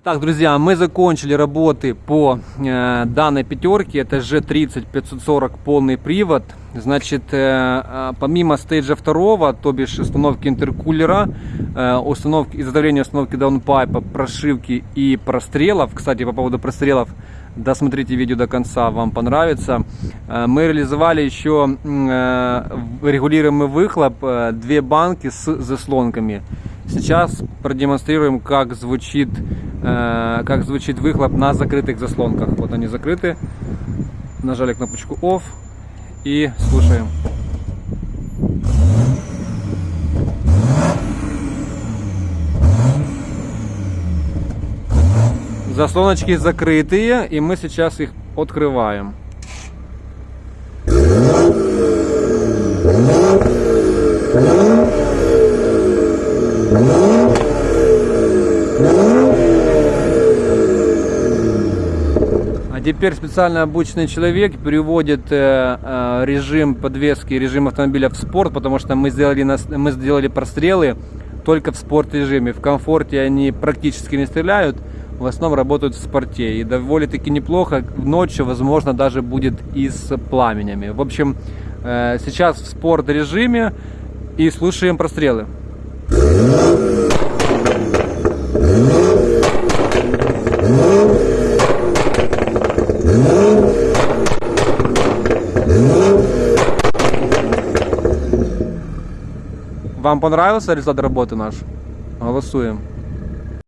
Так, друзья, мы закончили работы по э, данной пятерке. Это G30 540 полный привод. Значит, э, э, помимо стейджа второго, то бишь установки интеркулера, э, установки, изготовления установки даунпайпа, прошивки и прострелов. Кстати, по поводу прострелов, досмотрите видео до конца, вам понравится. Э, мы реализовали еще э, регулируемый выхлоп, э, две банки с заслонками. Сейчас продемонстрируем, как звучит, как звучит выхлоп на закрытых заслонках. Вот они закрыты. Нажали кнопочку OFF и слушаем. Заслоночки закрытые, и мы сейчас их открываем. А теперь специально обученный человек переводит э, э, режим подвески, режим автомобиля в спорт, потому что мы сделали, мы сделали прострелы только в спорт режиме. В комфорте они практически не стреляют, в основном работают в спорте. И довольно-таки неплохо, ночью, возможно, даже будет и с пламенями. В общем, э, сейчас в спорт режиме и слушаем прострелы. Вам понравился результат работы наш? Голосуем.